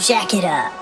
jack it up.